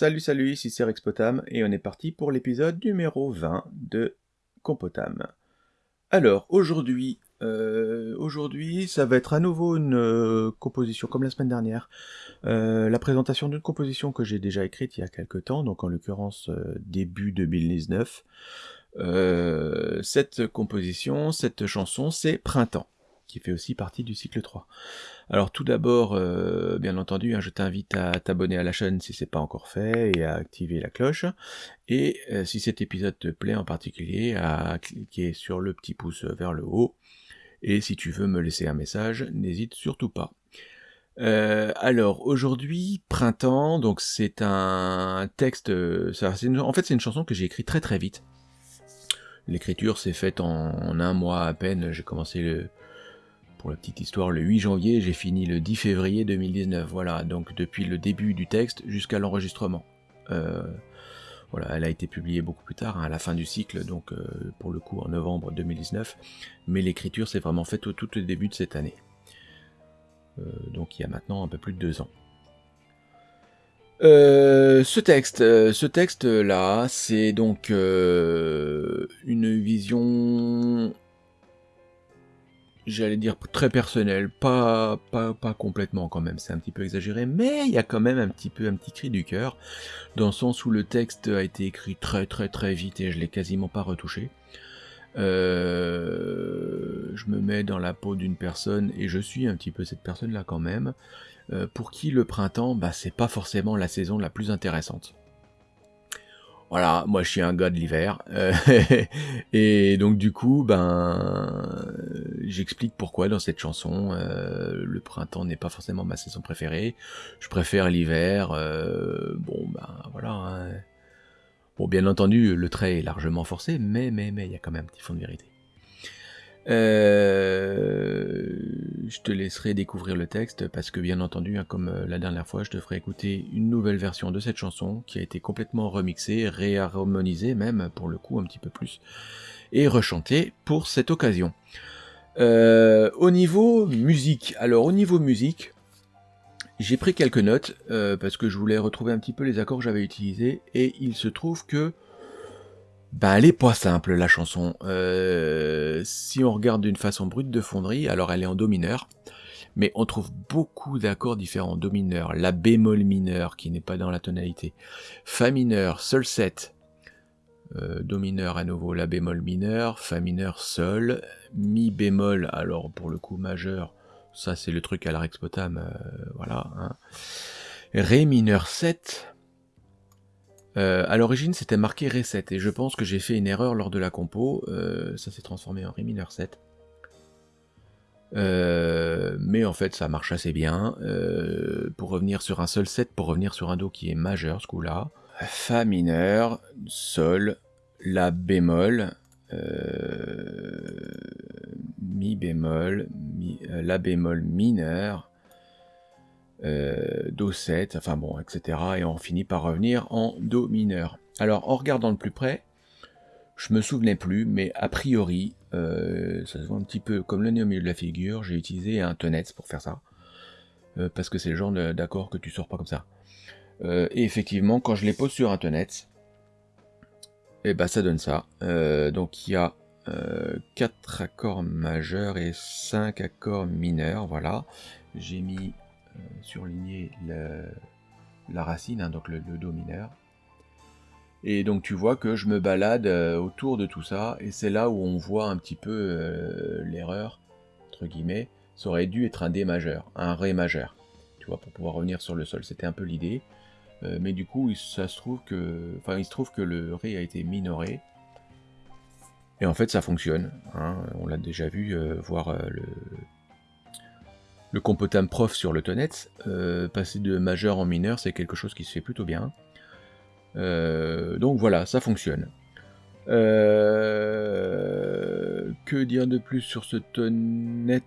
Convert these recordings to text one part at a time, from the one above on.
Salut salut, ici c'est Rexpotam et on est parti pour l'épisode numéro 20 de Compotam. Alors aujourd'hui, euh, aujourd'hui ça va être à nouveau une euh, composition comme la semaine dernière. Euh, la présentation d'une composition que j'ai déjà écrite il y a quelques temps, donc en l'occurrence début 2019. cette composition, cette chanson, c'est Printemps qui fait aussi partie du cycle 3. Alors tout d'abord, euh, bien entendu, hein, je t'invite à t'abonner à la chaîne si c'est pas encore fait et à activer la cloche. Et euh, si cet épisode te plaît en particulier, à cliquer sur le petit pouce vers le haut. Et si tu veux me laisser un message, n'hésite surtout pas. Euh, alors aujourd'hui, printemps, donc c'est un texte, en fait c'est une chanson que j'ai écrite très très vite. L'écriture s'est faite en, un mois à peine, j'ai commencé le, pour la petite histoire, le 8 janvier, j'ai fini le 10 février 2019. Voilà, donc depuis le début du texte jusqu'à l'enregistrement. Euh, voilà, elle a été publiée beaucoup plus tard, hein, à la fin du cycle, donc euh, pour le coup en novembre 2019. Mais l'écriture s'est vraiment faite au tout début de cette année. Euh, donc il y a maintenant un peu plus de deux ans. ce texte, ce texte là, c'est donc une vision j'allais dire très personnel, pas, pas, pas complètement quand même, c'est un petit peu exagéré, mais il y a quand même un petit peu un petit cri du cœur, dans le sens où le texte a été écrit très très très vite et je l'ai quasiment pas retouché. Euh, je me mets dans la peau d'une personne, et je suis un petit peu cette personne-là quand même, euh, pour qui le printemps, bah, c'est pas forcément la saison la plus intéressante. Voilà, moi je suis un gars de l'hiver. Euh, et donc du coup, ben, j'explique pourquoi dans cette chanson, euh, le printemps n'est pas forcément ma saison préférée. Je préfère l'hiver. Euh, bon, ben voilà. Hein. Bon, bien entendu, le trait est largement forcé, mais mais mais il y a quand même un petit fond de vérité. Euh, je te laisserai découvrir le texte parce que bien entendu, hein, comme la dernière fois, je te ferai écouter une nouvelle version de cette chanson qui a été complètement remixée, réharmonisée même pour le coup un petit peu plus, et rechantée pour cette occasion. Euh, au niveau musique, alors au niveau musique, j'ai pris quelques notes parce que je voulais retrouver un petit peu les accords que j'avais utilisés et il se trouve que bah, elle est pas simple la chanson. Euh, si on regarde d'une façon brute de fonderie, alors elle est en do mineur, mais on trouve beaucoup d'accords différents. Do mineur, la bémol mineur qui n'est pas dans la tonalité, fa mineur, sol 7, euh, do mineur à nouveau, la bémol mineur, fa mineur, sol, mi bémol, alors pour le coup majeur, ça c'est le truc à la Rexpotam, euh, voilà. Hein. Ré mineur 7, euh, à l'origine, c'était marqué Ré 7, et je pense que j'ai fait une erreur lors de la compo. Ça s'est transformé en Ré mineur 7. Euh, mais en fait, ça marche assez bien. pour revenir sur un seul 7, pour revenir sur un Do qui est majeur, ce coup-là. Fa mineur, Sol, La bémol, Mi bémol, La bémol mineur, euh, Do 7, enfin bon, etc. Et on finit par revenir en Do mineur. Alors en regardant de plus près, je me souvenais plus, mais a priori, euh, ça se voit un petit peu comme le nez au milieu de la figure, j'ai utilisé un tonnet pour faire ça. Euh, parce que c'est le genre d'accord que tu sors pas comme ça. Et effectivement, quand je les pose sur un tonnet, et eh ben ça donne ça. donc il y a 4 accords majeurs et 5 accords mineurs, voilà. J'ai mis euh, surligner la racine, hein, donc le, Do mineur. Et donc tu vois que je me balade euh, autour de tout ça, et c'est là où on voit un petit peu euh, l'erreur, entre guillemets. Ça aurait dû être un D majeur, un Ré majeur, tu vois, pour pouvoir revenir sur le sol. C'était un peu l'idée. Mais du coup, que, enfin, il se trouve que le Ré a été minoré. Et en fait, ça fonctionne. Hein. On l'a déjà vu, voir le le compotam prof sur le tonnet, euh, passer de majeur en mineur, c'est quelque chose qui se fait plutôt bien. Euh, donc voilà, ça fonctionne. Euh, que dire de plus sur ce tonnet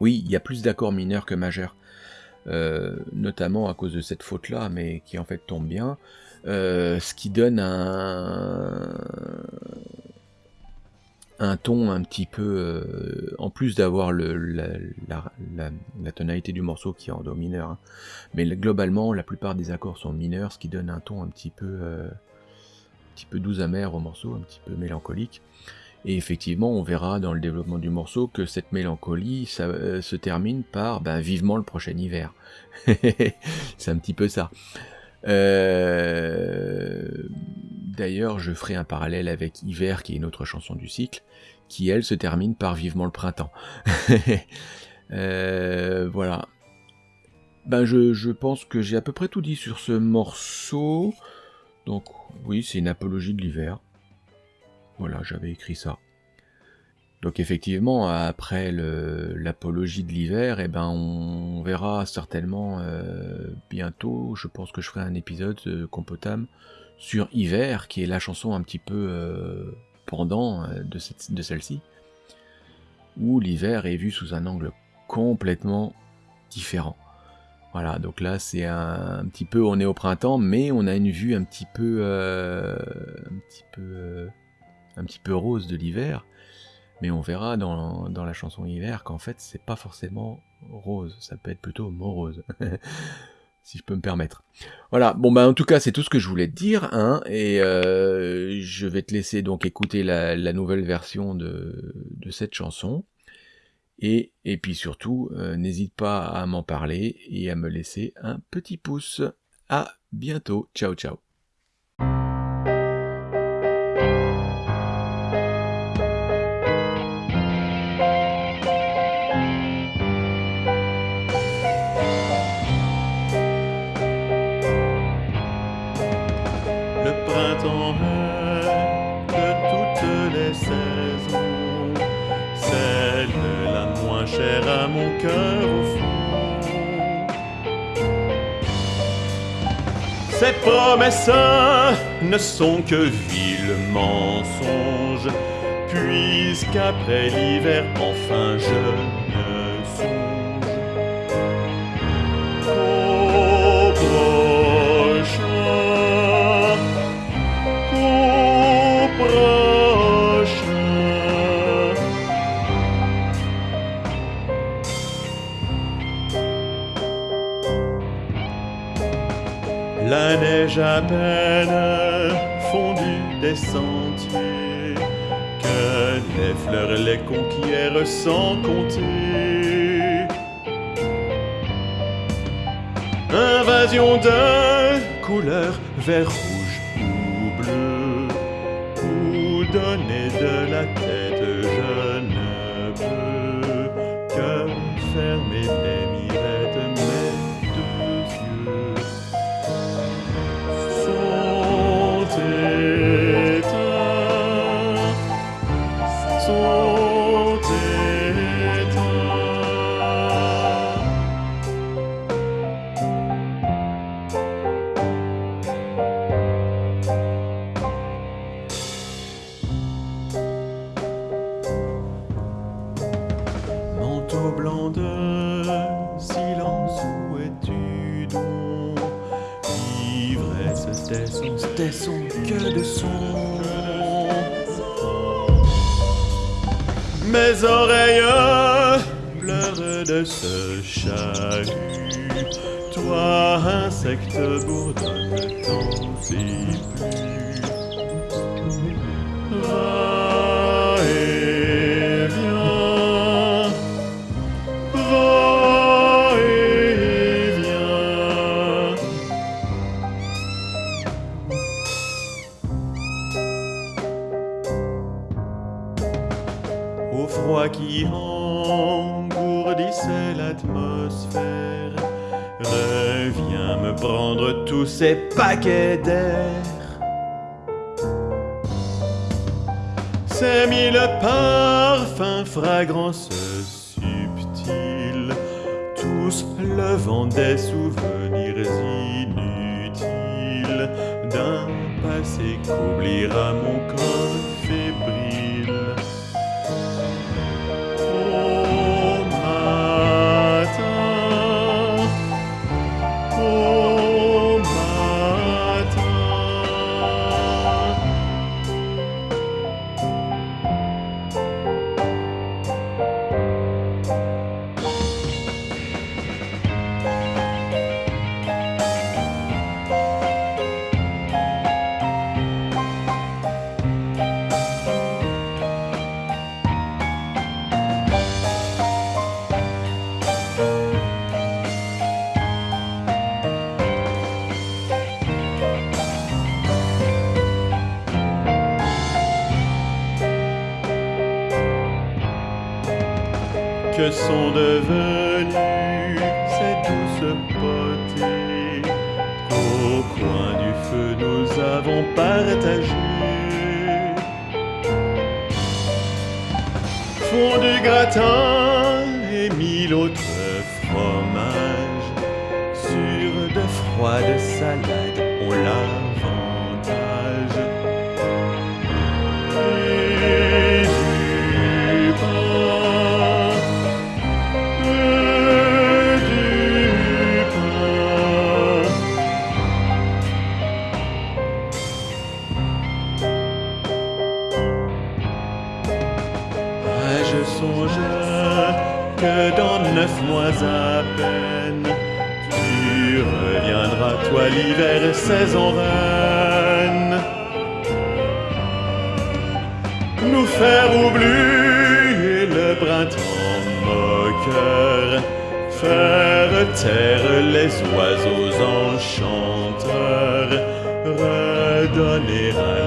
Oui, il y a plus d'accords mineurs que majeurs. Notamment à cause de cette faute là, mais qui en fait tombe bien. ce qui donne un, ton un petit peu, euh, en plus d'avoir la, tonalité du morceau qui est en do mineur, hein. mais globalement la plupart des accords sont mineurs, ce qui donne un ton un petit peu, euh, un petit peu doux amer au morceau, un petit peu mélancolique. Et effectivement, on verra dans le développement du morceau que cette mélancolie euh, se termine par ben, vivement le prochain hiver. C'est un petit peu ça. Euh, d'ailleurs, je ferai un parallèle avec Hiver, qui est une autre chanson du cycle, qui elle se termine par Vivement le printemps. Euh, voilà. Ben je pense que j'ai à peu près tout dit sur ce morceau. Donc oui, c'est une apologie de l'hiver. Voilà, j'avais écrit ça. Donc effectivement, après l'apologie de l'hiver, eh ben on verra certainement euh, bientôt, je pense que je ferai un épisode euh, Compotam sur Hiver, qui est la chanson un petit peu euh, pendant euh, de, celle-ci, où l'hiver est vu sous un angle complètement différent. Voilà, donc là c'est un, petit peu, on est au printemps, mais on a une vue un petit peu, un petit peu un petit peu rose de l'hiver, mais on verra dans, la chanson hiver qu'en fait c'est pas forcément rose, ça peut être plutôt morose. si je peux me permettre. Voilà, bon bah en tout cas c'est tout ce que je voulais te dire, hein, et euh, je vais te laisser donc écouter la, nouvelle version de, cette chanson, et, et puis surtout euh, n'hésite pas à m'en parler et à me laisser un petit pouce. À bientôt, ciao ciao. Ces promesses ne sont que vils mensonges, puisqu'après l'hiver, enfin je La neige à peine fondue des sentiers, que les fleurs les conquièrent sans compter. Invasion de couleurs vert, rouge ou bleu, ou donner de la Mes oreilles pleurent de ce chahut. Toi, insecte, bourdonne et plus Qui engourdissait l'atmosphère. Reviens me prendre tous ces paquets d'air. Ces mille parfums, fragrances subtiles, tous levant des souvenirs inutiles. D'un passé qu'oubliera mon corps fébrile. Sont devenues ces douces potées qu'au coin du feu nous avons partagées. Fond du gratin et mille autres fromages sur de froides salades que dans neuf mois à peine, tu reviendras, toi l'hiver, saison reine, nous faire oublier le printemps moqueur, faire taire les oiseaux enchanteurs, redonner à